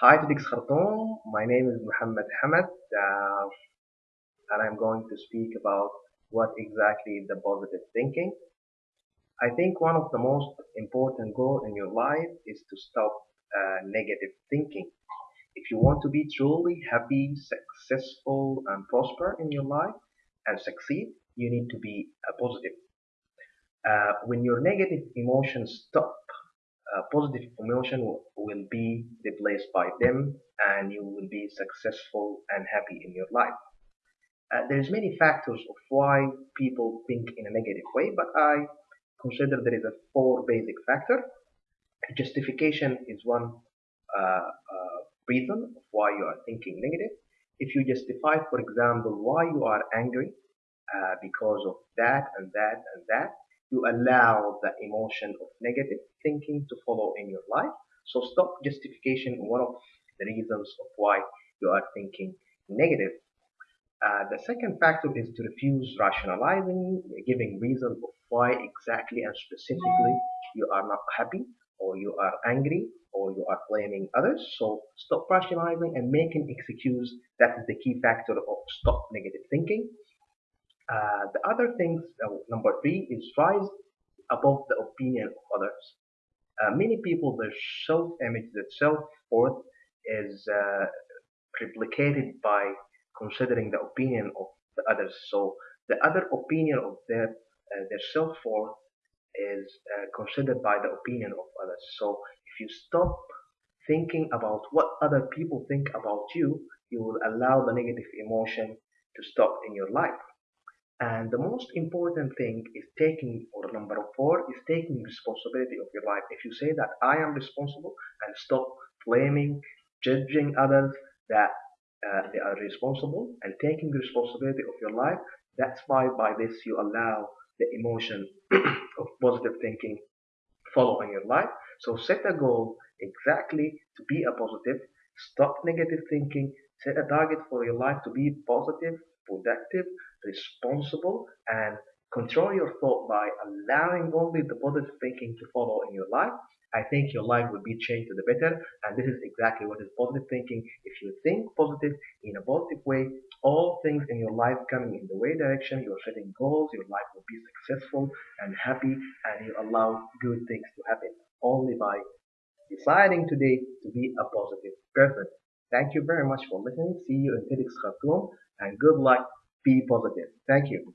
Hi TEDx Khartoum. My name is Muhammad Hamad, uh, and I'm going to speak about what exactly is the positive thinking. I think one of the most important goals in your life is to stop uh, negative thinking. If you want to be truly happy, successful, and prosper in your life and succeed, you need to be uh, positive. Uh, when your negative emotions stop uh, positive emotion will be replaced by them and you will be successful and happy in your life. Uh, there's many factors of why people think in a negative way, but I consider there is a four basic factor. Justification is one uh, uh, reason of why you are thinking negative. If you justify, for example, why you are angry uh, because of that and that and that, you allow the emotion of negative thinking to follow in your life. So stop justification one of the reasons of why you are thinking negative. Uh, the second factor is to refuse rationalizing, giving reasons of why exactly and specifically you are not happy or you are angry or you are blaming others. So stop rationalizing and making excuse. That is the key factor of stop negative thinking. Uh, the other things, uh, number three, is rise above the opinion of others. Uh, many people, their self-image, their self-worth is uh, replicated by considering the opinion of the others. So the other opinion of their uh, their self-worth is uh, considered by the opinion of others. So if you stop thinking about what other people think about you, you will allow the negative emotion to stop in your life. And the most important thing is taking, or number four, is taking responsibility of your life. If you say that I am responsible and stop blaming, judging others that uh, they are responsible and taking responsibility of your life, that's why by this you allow the emotion of positive thinking follow in your life. So set a goal exactly to be a positive, stop negative thinking, set a target for your life to be positive, productive, responsible, and control your thought by allowing only the positive thinking to follow in your life. I think your life will be changed to the better, and this is exactly what is positive thinking. If you think positive in a positive way, all things in your life coming in the way direction, you're setting goals, your life will be successful and happy, and you allow good things to happen only by deciding today to be a positive person. Thank you very much for listening. See you in TEDx Khartoum and good luck. Be positive. Thank you.